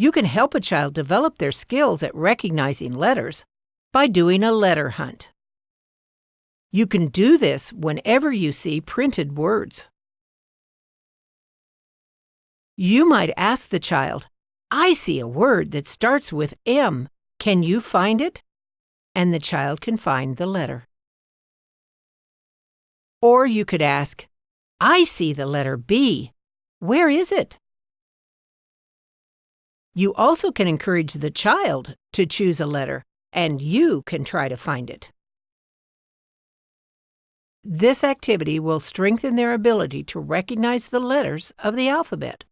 You can help a child develop their skills at recognizing letters by doing a letter hunt. You can do this whenever you see printed words. You might ask the child, I see a word that starts with M. Can you find it? And the child can find the letter. Or you could ask, I see the letter B. Where is it? You also can encourage the child to choose a letter, and you can try to find it. This activity will strengthen their ability to recognize the letters of the alphabet.